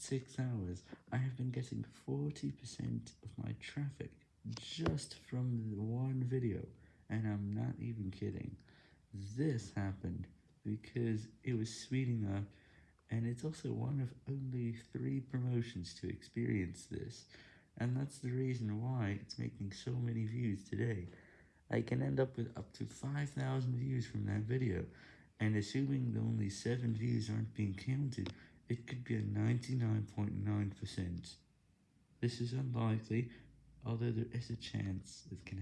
6 hours, I have been getting 40% of my traffic just from one video, and I'm not even kidding. This happened because it was speeding up, and it's also one of only 3 promotions to experience this, and that's the reason why it's making so many views today. I can end up with up to 5,000 views from that video, and assuming that only 7 views aren't being counted, it could be a 99.9%. This is unlikely, although there is a chance it can happen.